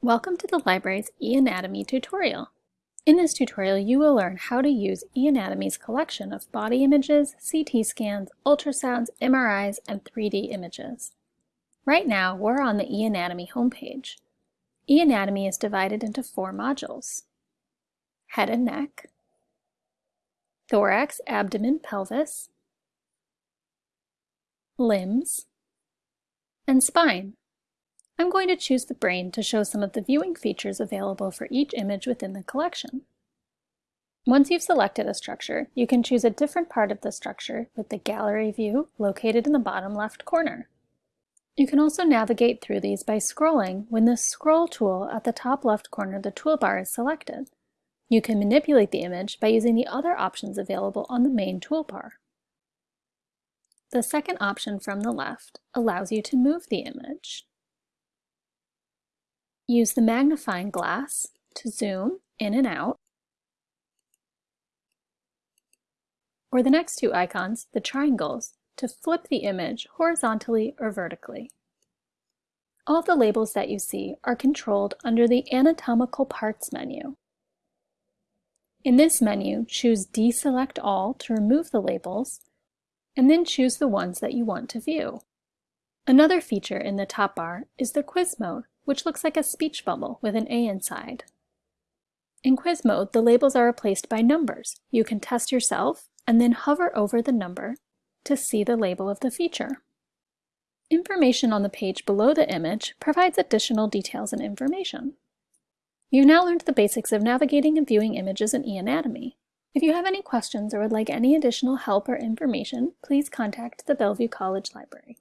Welcome to the library's eAnatomy tutorial. In this tutorial, you will learn how to use eAnatomy's collection of body images, CT scans, ultrasounds, MRIs, and 3D images. Right now, we're on the eAnatomy homepage. eAnatomy is divided into four modules. Head and neck, thorax, abdomen, pelvis, limbs, and spine. I'm going to choose the brain to show some of the viewing features available for each image within the collection. Once you've selected a structure, you can choose a different part of the structure with the gallery view located in the bottom left corner. You can also navigate through these by scrolling when the Scroll tool at the top left corner of the toolbar is selected. You can manipulate the image by using the other options available on the main toolbar. The second option from the left allows you to move the image. Use the magnifying glass to zoom in and out, or the next two icons, the triangles, to flip the image horizontally or vertically. All the labels that you see are controlled under the Anatomical Parts menu. In this menu, choose Deselect All to remove the labels, and then choose the ones that you want to view. Another feature in the top bar is the quiz mode, which looks like a speech bubble with an A inside. In quiz mode, the labels are replaced by numbers. You can test yourself and then hover over the number to see the label of the feature. Information on the page below the image provides additional details and information. You've now learned the basics of navigating and viewing images in eAnatomy. If you have any questions or would like any additional help or information, please contact the Bellevue College Library.